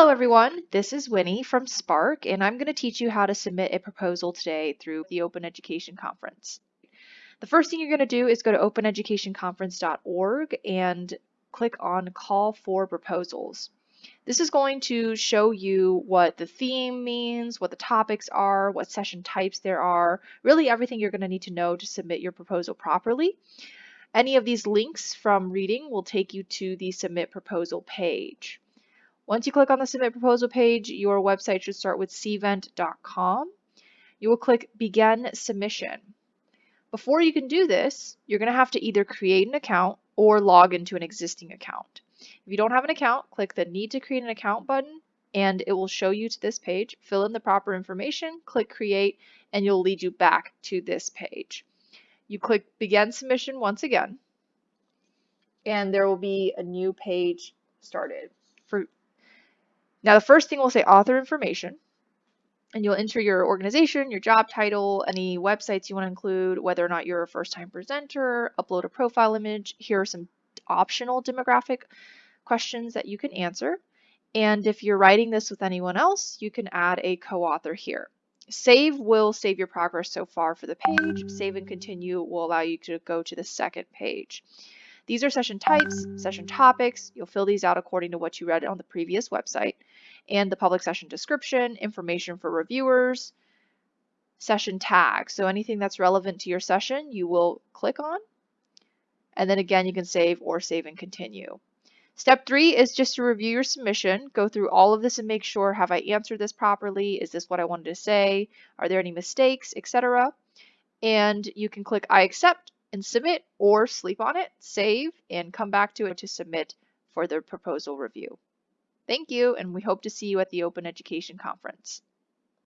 Hello everyone, this is Winnie from SPARC and I'm going to teach you how to submit a proposal today through the Open Education Conference. The first thing you're going to do is go to openeducationconference.org and click on Call for Proposals. This is going to show you what the theme means, what the topics are, what session types there are, really everything you're going to need to know to submit your proposal properly. Any of these links from reading will take you to the Submit Proposal page. Once you click on the Submit Proposal page, your website should start with cvent.com. You will click Begin Submission. Before you can do this, you're going to have to either create an account or log into an existing account. If you don't have an account, click the Need to Create an Account button and it will show you to this page. Fill in the proper information, click Create, and you'll lead you back to this page. You click Begin Submission once again, and there will be a new page started. For now, the first thing we'll say author information, and you'll enter your organization, your job title, any websites you want to include, whether or not you're a first time presenter, upload a profile image. Here are some optional demographic questions that you can answer. And if you're writing this with anyone else, you can add a co-author here. Save will save your progress so far for the page. Save and continue will allow you to go to the second page. These are session types, session topics. You'll fill these out according to what you read on the previous website. And the public session description, information for reviewers, session tags. So anything that's relevant to your session, you will click on. And then again, you can save or save and continue. Step three is just to review your submission, go through all of this and make sure, have I answered this properly? Is this what I wanted to say? Are there any mistakes, etc. And you can click I accept and submit or sleep on it, save, and come back to it to submit for the proposal review. Thank you, and we hope to see you at the Open Education Conference.